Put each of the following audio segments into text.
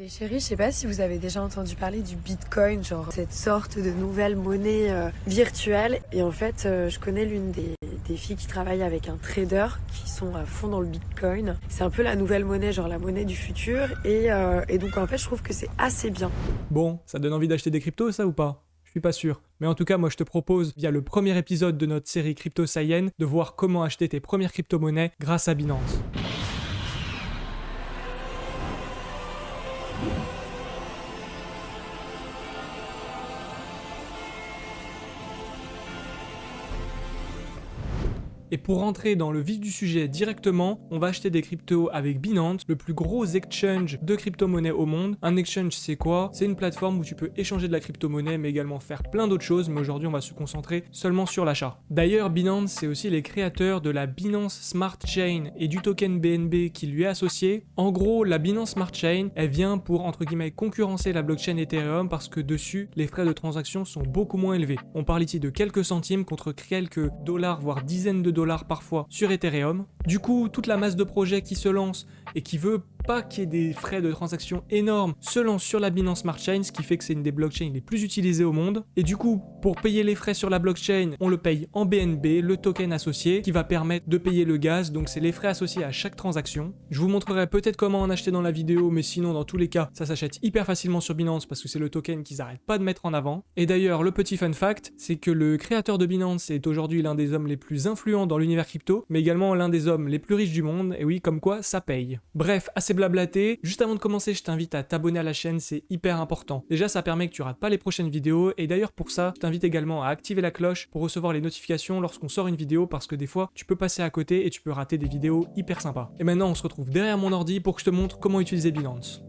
Les chéris, je sais pas si vous avez déjà entendu parler du Bitcoin, genre cette sorte de nouvelle monnaie euh, virtuelle. Et en fait, euh, je connais l'une des, filles qui travaille avec un trader qui sont à fond dans le Bitcoin. C'est un peu la nouvelle monnaie, genre la monnaie du futur. Et, euh, donc en fait, je trouve que c'est assez bien. Bon, ça donne envie d'acheter des cryptos, ça ou pas? Je suis pas sûr. Mais en tout cas, moi je te propose, via le premier épisode de notre série Crypto Saiyan, de voir comment acheter tes premières crypto-monnaies grâce à Binance. Et pour rentrer dans le vif du sujet directement, on va acheter des cryptos avec Binance, le plus gros exchange de crypto-monnaies au monde. Un exchange, c'est quoi? C'est une plateforme où tu peux échanger de la crypto-monnaie, mais également faire plein d'autres choses, mais aujourd'hui, on va se concentrer seulement sur l'achat. D'ailleurs, Binance, c'est aussi les créateurs de la Binance Smart Chain et du token BNB qui lui est associé. En gros, la Binance Smart Chain, elle vient pour, entre guillemets, concurrencer la blockchain Ethereum parce que dessus, les frais de transaction sont beaucoup moins élevés. On parle ici de quelques centimes contre quelques dollars, voire dizaines de dollars parfois sur Ethereum. Du coup, toute la masse de projets qui se lancent et qui veut pas qu'il y ait des frais de transaction énormes se lance sur la Binance Smart Chain, ce qui fait que c'est une des blockchains les plus utilisées au monde. Et du coup, pour payer les frais sur la blockchain, on le paye en BNB, le token associé, qui va permettre de payer le gaz, donc c'est les frais associés à chaque transaction. Je vous montrerai peut-être comment en acheter dans la vidéo, mais sinon dans tous les cas, ça s'achète hyper facilement sur Binance parce que c'est le token qu'ils arrêtent pas de mettre en avant. Et d'ailleurs, le petit fun fact, c'est que le créateur de Binance est aujourd'hui l'un des hommes les plus influents dans l'univers crypto, mais également l'un des hommes les plus riches du monde, et oui, comme quoi, ça paye. Bref, assez blablaté, juste avant de commencer, je t'invite à t'abonner à la chaîne, c'est hyper important. Déjà, ça permet que tu rates pas les prochaines vidéos, et d'ailleurs pour ça, je t'invite également à activer la cloche pour recevoir les notifications lorsqu'on sort une vidéo, parce que des fois, tu peux passer à côté et tu peux rater des vidéos hyper sympas. Et maintenant, on se retrouve derrière mon ordi pour que je te montre comment utiliser Binance.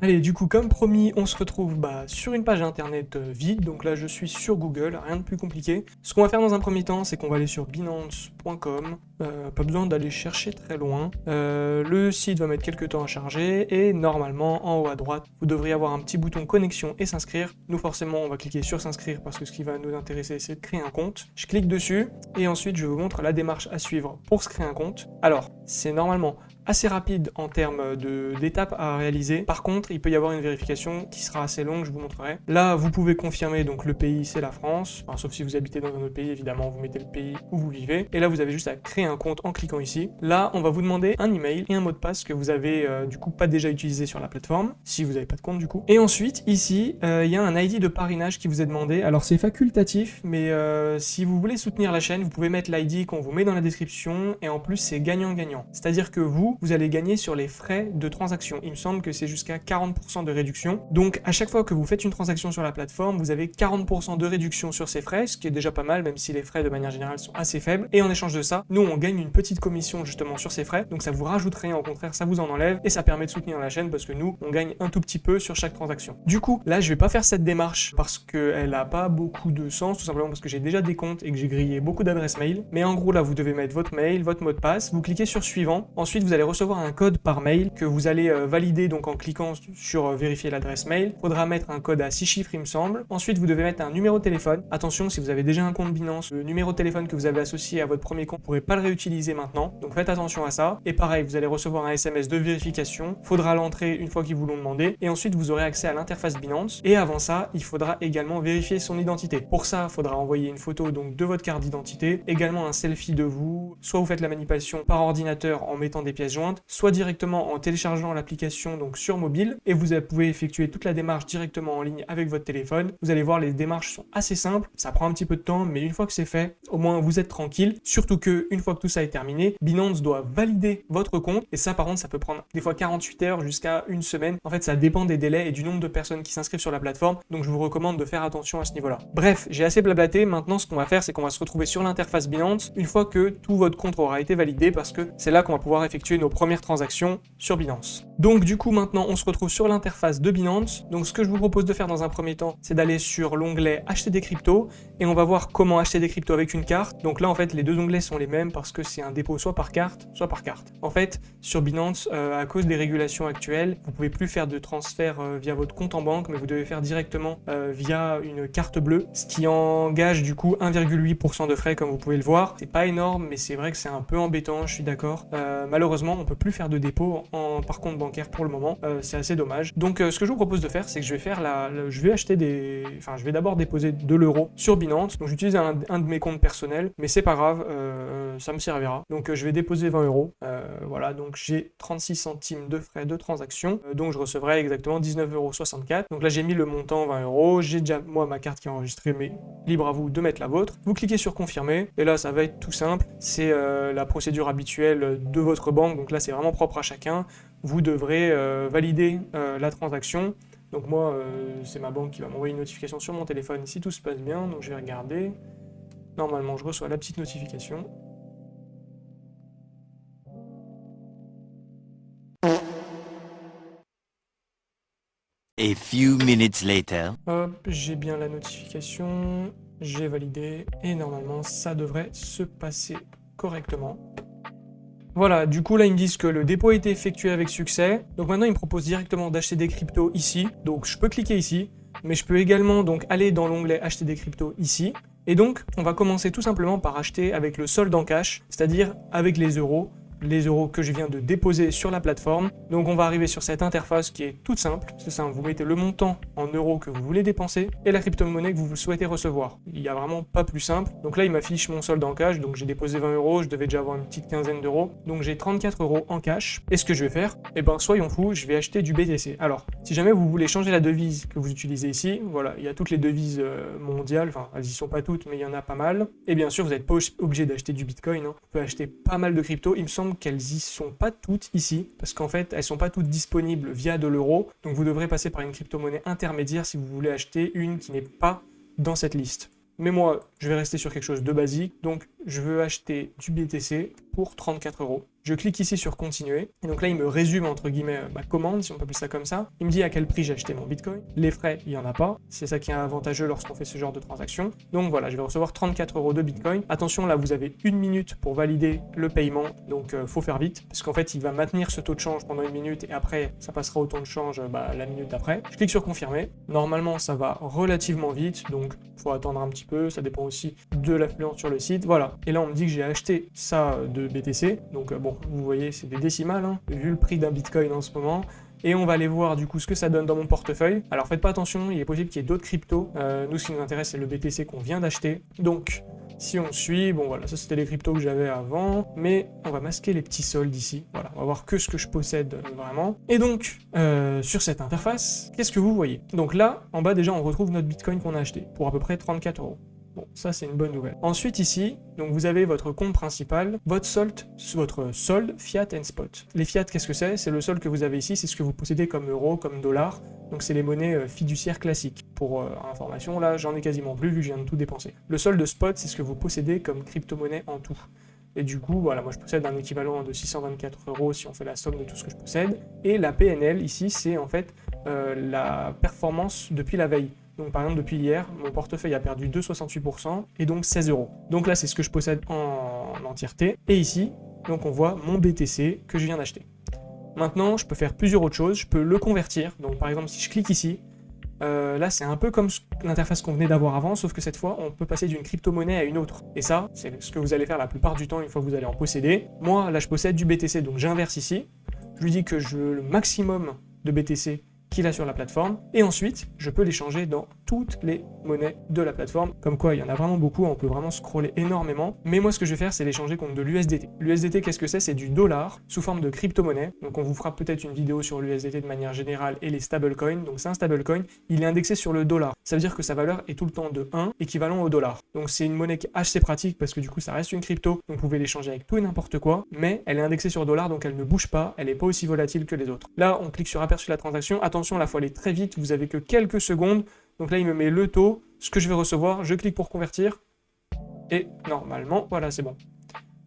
Allez, du coup, comme promis, on se retrouve bah, sur une page internet euh, vide. Donc là, je suis sur Google, rien de plus compliqué. Ce qu'on va faire dans un premier temps, c'est qu'on va aller sur binance.com. Euh, pas besoin d'aller chercher très loin. Euh, le site va mettre quelques temps à charger et normalement, en haut à droite, vous devriez avoir un petit bouton connexion et s'inscrire. Nous, forcément, on va cliquer sur s'inscrire parce que ce qui va nous intéresser, c'est de créer un compte. Je clique dessus et ensuite, je vous montre la démarche à suivre pour se créer un compte. Alors, c'est normalement assez rapide en termes d'étapes à réaliser. Par contre, il peut y avoir une vérification qui sera assez longue, je vous montrerai. Là, vous pouvez confirmer, donc le pays, c'est la France. sauf si vous habitez dans un autre pays, évidemment, vous mettez le pays où vous vivez. Et là, vous avez juste à créer un compte en cliquant ici. Là, on va vous demander un email et un mot de passe que vous avez euh, du coup pas déjà utilisé sur la plateforme, si vous n'avez pas de compte du coup. Et ensuite, ici, euh, il y a un ID de parrainage qui vous est demandé. Alors, c'est facultatif, mais euh, si vous voulez soutenir la chaîne, vous pouvez mettre l'ID qu'on vous met dans la description. Et en plus, c'est gagnant-gagnant. C'est-à-dire que vous, vous allez gagner sur les frais de transaction. Il me semble que c'est jusqu'à 40% de réduction. Donc à chaque fois que vous faites une transaction sur la plateforme, vous avez 40% de réduction sur ces frais, ce qui est déjà pas mal, même si les frais de manière générale sont assez faibles. Et en échange de ça, nous on gagne une petite commission justement sur ces frais, donc ça vous rajoute rien, au contraire ça vous en enlève, et ça permet de soutenir la chaîne parce que nous on gagne un tout petit peu sur chaque transaction. Du coup, là je vais pas faire cette démarche parce qu'elle a pas beaucoup de sens, tout simplement parce que j'ai déjà des comptes et que j'ai grillé beaucoup d'adresses mail. Mais en gros là vous devez mettre votre mail, votre mot de passe, vous cliquez sur suivant, ensuite vous allez recevoir un code par mail que vous allez euh, valider donc en cliquant sur euh, vérifier l'adresse mail. Il faudra mettre un code à 6 chiffres il me semble. Ensuite vous devez mettre un numéro de téléphone. Attention si vous avez déjà un compte Binance, le numéro de téléphone que vous avez associé à votre premier compte, vous ne pourrez pas le réutiliser maintenant. Donc faites attention à ça. Et pareil, vous allez recevoir un SMS de vérification. Faudra l'entrer une fois qu'ils vous l'ont demandé. Et ensuite vous aurez accès à l'interface Binance. Et avant ça, il faudra également vérifier son identité. Pour ça, il faudra envoyer une photo donc de votre carte d'identité, également un selfie de vous. Soit vous faites la manipulation par ordinateur en mettant des pièces jointes, soit directement en téléchargeant l'application donc sur mobile et vous pouvez effectuer toute la démarche directement en ligne avec votre téléphone. Vous allez voir, les démarches sont assez simples, ça prend un petit peu de temps, mais une fois que c'est fait, au moins vous êtes tranquille. Surtout que une fois que tout ça est terminé, Binance doit valider votre compte et ça par contre ça peut prendre des fois 48 heures jusqu'à une semaine. En fait ça dépend des délais et du nombre de personnes qui s'inscrivent sur la plateforme, donc je vous recommande de faire attention à ce niveau-là. Bref, j'ai assez blablaté, maintenant ce qu'on va faire c'est qu'on va se retrouver sur l'interface Binance une fois que tout votre compte aura été validé parce que c'est là qu'on va pouvoir effectuer nos premières transactions sur Binance. Donc du coup maintenant on se retrouve sur l'interface de Binance. Donc ce que je vous propose de faire dans un premier temps, c'est d'aller sur l'onglet acheter des cryptos et on va voir comment acheter des cryptos avec une carte. Donc là en fait les deux onglets sont les mêmes parce que c'est un dépôt soit par carte, soit par carte. En fait, sur Binance, euh, à cause des régulations actuelles, vous pouvez plus faire de transfert euh, via votre compte en banque, mais vous devez faire directement euh, via une carte bleue, ce qui engage du coup 1,8% de frais comme vous pouvez le voir. C'est pas énorme, mais c'est vrai que c'est un peu embêtant, je suis d'accord. malheureusement, on peut plus faire de dépôt en, par compte bancaire pour le moment, c'est assez dommage. Donc ce que je vous propose de faire, c'est que je vais faire la, je vais acheter des, enfin je vais d'abord déposer de l'euro sur Binance. Donc j'utilise un, un, de mes comptes personnels, mais c'est pas grave, ça me servira. Donc je vais déposer 20 euros. Voilà, donc j'ai 36 centimes de frais de transaction, euh, donc je recevrai exactement 19,64 euros. Donc là j'ai mis le montant 20 euros, j'ai déjà moi ma carte qui est enregistrée, mais libre à vous de mettre la vôtre. Vous cliquez sur confirmer, et là ça va être tout simple, c'est euh, la procédure habituelle de votre banque, donc là c'est vraiment propre à chacun. Vous devrez euh, valider la transaction, donc moi, c'est ma banque qui va m'envoyer une notification sur mon téléphone si tout se passe bien, donc je vais regarder. Normalement, je reçois la petite notification. A few minutes later. Hop, j'ai bien la notification, j'ai validé, et normalement ça devrait se passer correctement. Voilà, du coup là ils me disent que le dépôt a été effectué avec succès. Donc maintenant ils me proposent directement d'acheter des cryptos ici. Donc je peux cliquer ici, mais je peux également donc aller dans l'onglet acheter des cryptos ici. Et donc on va commencer tout simplement par acheter avec le solde en cash, c'est-à-dire avec les euros les euros que je viens de déposer sur la plateforme. Donc on va arriver sur cette interface qui est toute simple. C'est simple, vous mettez le montant en euros que vous voulez dépenser et la crypto-monnaie que vous souhaitez recevoir. Il n'y a vraiment pas plus simple. Donc là, il m'affiche mon solde en cash. Donc j'ai déposé 20 euros, je devais déjà avoir une petite quinzaine d'euros. Donc j'ai 34 euros en cash. Et ce que je vais faire, eh ben soyons fous, je vais acheter du BTC. Alors, si jamais vous voulez changer la devise que vous utilisez ici, voilà, il y a toutes les devises euh, mondiales, enfin elles y sont pas toutes, mais il y en a pas mal. Et bien sûr, vous n'êtes pas obligé d'acheter du Bitcoin. Hein. Vous pouvez acheter pas mal de crypto. Il me qu'elles y sont pas toutes ici, parce qu'en fait, elles sont pas toutes disponibles via de l'euro, donc vous devrez passer par une crypto-monnaie intermédiaire si vous voulez acheter une qui n'est pas dans cette liste. Mais moi, je vais rester sur quelque chose de basique, donc je veux acheter du BTC pour 34 euros. Je clique ici sur continuer, et donc là il me résume entre guillemets ma commande, si on peut appeler ça comme ça. Il me dit à quel prix j'ai acheté mon bitcoin. Les frais, il n'y en a pas, c'est ça qui est avantageux lorsqu'on fait ce genre de transaction. Donc voilà, je vais recevoir 34 euros de bitcoin. Attention, là vous avez une minute pour valider le paiement, donc euh, faut faire vite, parce qu'en fait il va maintenir ce taux de change pendant une minute, et après ça passera au taux de change bah, la minute d'après. Je clique sur confirmer. Normalement ça va relativement vite, donc faut attendre un petit peu, ça dépend aussi de l'affluence sur le site. Voilà, et là on me dit que j'ai acheté ça de BTC, donc euh, bon, vous voyez, c'est des décimales, hein, vu le prix d'un bitcoin en ce moment. Et on va aller voir du coup ce que ça donne dans mon portefeuille. Alors faites pas attention, il est possible qu'il y ait d'autres cryptos. Euh, nous, ce qui nous intéresse, c'est le BTC qu'on vient d'acheter. Donc, si on suit, bon voilà, ça c'était les cryptos que j'avais avant, mais on va masquer les petits soldes ici. Voilà, on va voir que ce que je possède euh, vraiment. Et donc, euh, sur cette interface, qu'est-ce que vous voyez? Donc là, en bas déjà, on retrouve notre bitcoin qu'on a acheté pour à peu près 34 euros. Bon, ça c'est une bonne nouvelle. Ensuite ici, donc vous avez votre compte principal, votre solde, votre solde fiat and spot. Les fiat, qu'est-ce que c'est? C'est le solde que vous avez ici, c'est ce que vous possédez comme euro, comme dollar. Donc c'est les monnaies euh, fiduciaires classiques. Pour euh, information, là j'en ai quasiment plus vu que je viens de tout dépenser. Le solde spot, c'est ce que vous possédez comme crypto-monnaie en tout. Et du coup, voilà, moi je possède un équivalent de 624 euros si on fait la somme de tout ce que je possède. Et la PNL ici, c'est en fait euh, la performance depuis la veille. Donc par exemple, depuis hier, mon portefeuille a perdu 2,68% et donc 16 euros. Donc là, c'est ce que je possède en, entièreté. Et ici, donc on voit mon BTC que je viens d'acheter. Maintenant, je peux faire plusieurs autres choses. Je peux le convertir. Donc par exemple, si je clique ici, euh, là, c'est un peu comme l'interface qu'on venait d'avoir avant, sauf que cette fois, on peut passer d'une crypto-monnaie à une autre. Et ça, c'est ce que vous allez faire la plupart du temps une fois que vous allez en posséder. Moi, là, je possède du BTC, donc j'inverse ici. Je lui dis que je veux le maximum de BTC qu'il a sur la plateforme, et ensuite, je peux les changer dans toutes les monnaies de la plateforme. Comme quoi, il y en a vraiment beaucoup, on peut vraiment scroller énormément. Mais moi, ce que je vais faire, c'est les changer contre de l'USDT. L'USDT, qu'est-ce que c'est? C'est du dollar sous forme de crypto-monnaie. Donc, on vous fera peut-être une vidéo sur l'USDT de manière générale et les stablecoins. Donc, c'est un stablecoin, il est indexé sur le dollar. Ça veut dire que sa valeur est tout le temps de 1, équivalent au dollar. Donc, c'est une monnaie qui est assez pratique parce que du coup, ça reste une crypto. Donc, vous pouvez l'échanger avec tout et n'importe quoi. Mais elle est indexée sur dollar, donc elle ne bouge pas. Elle n'est pas aussi volatile que les autres. Là, on clique sur aperçu la transaction. Attention, la fois aller très vite. Vous avez que quelques secondes donc là, il me met le taux, ce que je vais recevoir, je clique pour convertir, et normalement, voilà, c'est bon.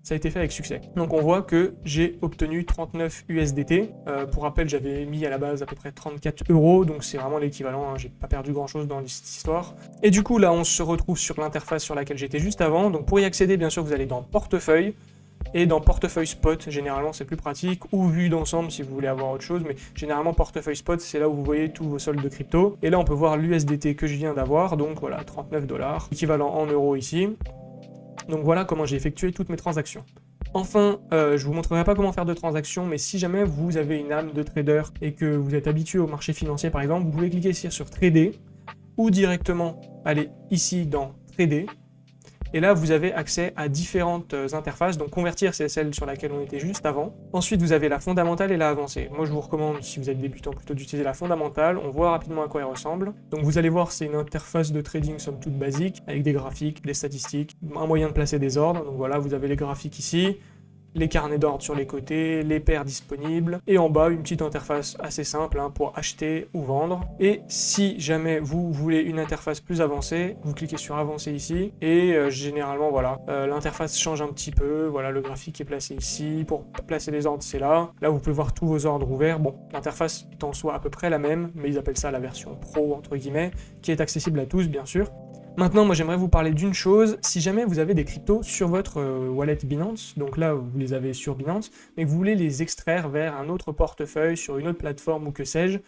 ça a été fait avec succès. Donc on voit que j'ai obtenu 39 USDT. Euh, pour rappel, j'avais mis à la base à peu près 34 euros, donc c'est vraiment l'équivalent, hein. j'ai pas perdu grand chose dans cette histoire. Et du coup là on se retrouve sur l'interface sur laquelle j'étais juste avant, donc pour y accéder bien sûr vous allez dans portefeuille, et dans portefeuille spot, généralement c'est plus pratique, ou vue d'ensemble si vous voulez avoir autre chose, mais généralement portefeuille spot c'est là où vous voyez tous vos soldes de crypto. Et là on peut voir l'USDT que je viens d'avoir, donc voilà 39 dollars, équivalent en euros ici. Donc voilà comment j'ai effectué toutes mes transactions. Enfin, euh, je vous montrerai pas comment faire de transactions, mais si jamais vous avez une âme de trader et que vous êtes habitué au marché financier par exemple, vous pouvez cliquer ici sur Trader, ou directement aller ici dans Trader, et là, vous avez accès à différentes euh, interfaces. Donc convertir, c'est celle sur laquelle on était juste avant. Ensuite, vous avez la fondamentale et la avancée. Moi, je vous recommande, si vous êtes débutant, plutôt d'utiliser la fondamentale. On voit rapidement à quoi elle ressemble. Donc vous allez voir, c'est une interface de trading somme toute basique, avec des graphiques, des statistiques, un moyen de placer des ordres. Donc voilà, vous avez les graphiques ici les carnets d'ordre sur les côtés, les paires disponibles, et en bas une petite interface assez simple hein, pour acheter ou vendre. Et si jamais vous voulez une interface plus avancée, vous cliquez sur avancer ici, et euh, généralement voilà, euh, l'interface change un petit peu, voilà le graphique est placé ici, pour placer les ordres c'est là, là vous pouvez voir tous vos ordres ouverts, bon l'interface est en soi à peu près la même, mais ils appellent ça la version pro entre guillemets, qui est accessible à tous bien sûr, Maintenant, moi j'aimerais vous parler d'une chose, si jamais vous avez des cryptos sur votre euh, wallet Binance, donc là vous les avez sur Binance, mais que vous voulez les extraire vers un autre portefeuille, sur une autre plateforme ou que sais-je,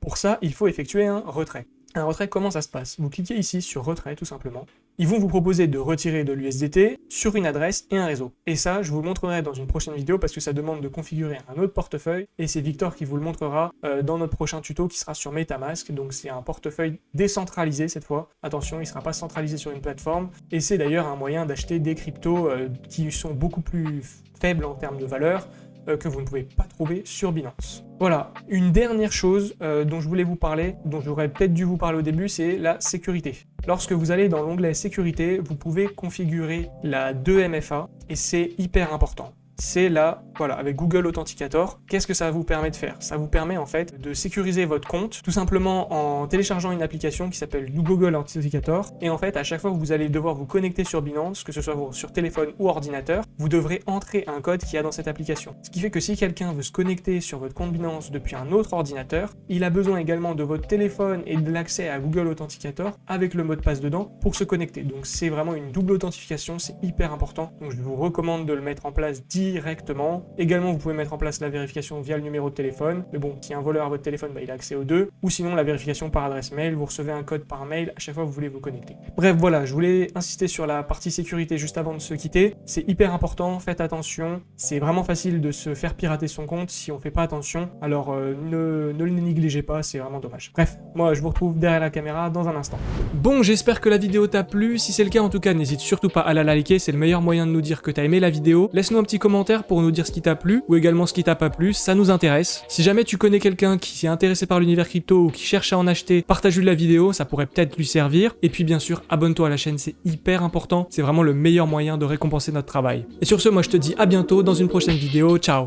pour ça il faut effectuer un retrait. Un retrait, comment ça se passe? Vous cliquez ici sur retrait tout simplement. Ils vont vous proposer de retirer de l'USDT sur une adresse et un réseau. Et ça, je vous le montrerai dans une prochaine vidéo parce que ça demande de configurer un autre portefeuille et c'est Victor qui vous le montrera euh, dans notre prochain tuto qui sera sur Metamask. Donc c'est un portefeuille décentralisé cette fois. Attention, il ne sera pas centralisé sur une plateforme et c'est d'ailleurs un moyen d'acheter des cryptos euh, qui sont beaucoup plus faibles en termes de valeur euh, que vous ne pouvez pas trouver sur Binance. Voilà, une dernière chose euh, dont je voulais vous parler, dont j'aurais peut-être dû vous parler au début, c'est la sécurité. Lorsque vous allez dans l'onglet sécurité, vous pouvez configurer la 2MFA et c'est hyper important c'est là, voilà, avec Google Authenticator, qu'est-ce que ça vous permet de faire? Ça vous permet en fait de sécuriser votre compte, tout simplement en téléchargeant une application qui s'appelle Google Authenticator, et en fait, à chaque fois que vous allez devoir vous connecter sur Binance, que ce soit sur téléphone ou ordinateur, vous devrez entrer un code qu'il y a dans cette application. Ce qui fait que si quelqu'un veut se connecter sur votre compte Binance depuis un autre ordinateur, il a besoin également de votre téléphone et de l'accès à Google Authenticator avec le mot de passe dedans pour se connecter. Donc c'est vraiment une double authentification, c'est hyper important. Donc je vous recommande de le mettre en place directement. Également, vous pouvez mettre en place la vérification via le numéro de téléphone. Mais bon, si un voleur a votre téléphone, bah, il a accès aux deux. Ou sinon, la vérification par adresse mail. Vous recevez un code par mail à chaque fois que vous voulez vous connecter. Bref, voilà, je voulais insister sur la partie sécurité juste avant de se quitter. C'est hyper important, faites attention. C'est vraiment facile de se faire pirater son compte si on fait pas attention. Alors, euh, ne, ne le négligez pas, c'est vraiment dommage. Bref, moi, je vous retrouve derrière la caméra dans un instant. Bon, j'espère que la vidéo t'a plu. Si c'est le cas, en tout cas, n'hésite surtout pas à la liker. C'est le meilleur moyen de nous dire que t'as aimé la vidéo. Laisse-nous un petit pour nous dire ce qui t'a plu ou également ce qui t'a pas plu, ça nous intéresse. Si jamais tu connais quelqu'un qui s'est intéressé par l'univers crypto ou qui cherche à en acheter, partage-lui la vidéo, ça pourrait peut-être lui servir. Et puis bien sûr, abonne-toi à la chaîne, c'est hyper important, c'est vraiment le meilleur moyen de récompenser notre travail. Et sur ce, moi je te dis à bientôt dans une prochaine vidéo, ciao